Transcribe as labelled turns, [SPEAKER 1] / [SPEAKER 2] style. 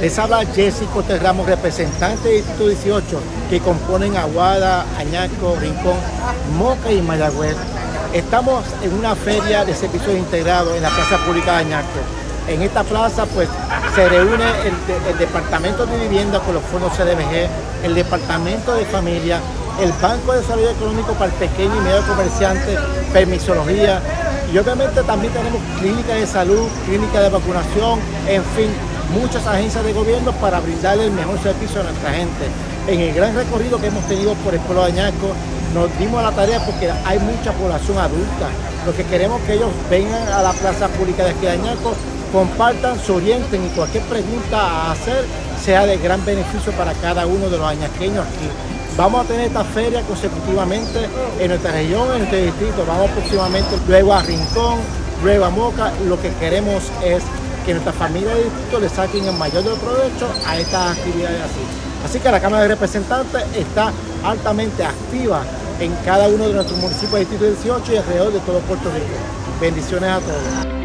[SPEAKER 1] Les habla Jesse Cortés representante de Distrito 18, que componen Aguada, Añaco, Rincón, Moca y Mayagüez. Estamos en una feria de servicios integrados en la Plaza Pública de Añaco. En esta plaza pues se reúne el, el Departamento de Vivienda con los fondos CDBG, el Departamento de Familia, el Banco de Desarrollo Económico para el Pequeño y Medio Comerciante, Permisología, y obviamente también tenemos clínicas de salud, clínicas de vacunación, en fin, muchas agencias de gobierno para brindarle el mejor servicio a nuestra gente. En el gran recorrido que hemos tenido por el pueblo de Añaco, nos dimos a la tarea porque hay mucha población adulta. Lo que queremos es que ellos vengan a la plaza pública de aquí de Añaco, compartan, se orienten y cualquier pregunta a hacer sea de gran beneficio para cada uno de los añaqueños aquí. Vamos a tener esta feria consecutivamente en nuestra región, en nuestro distrito. Vamos próximamente luego a Rincón, luego a Moca. Lo que queremos es que nuestra familia de distrito le saquen el mayor de provecho a estas actividades así. Así que la Cámara de Representantes está altamente activa en cada uno de nuestros municipios de Distrito 18 y alrededor de todo Puerto Rico. Bendiciones a todos.